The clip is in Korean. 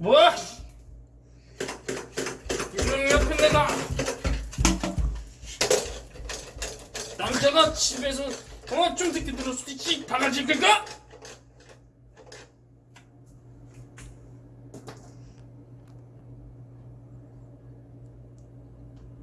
뭐야? 이놈 옆에 내가 남자가 집에서 어좀 듣게 들었을 지 바가지 끌까?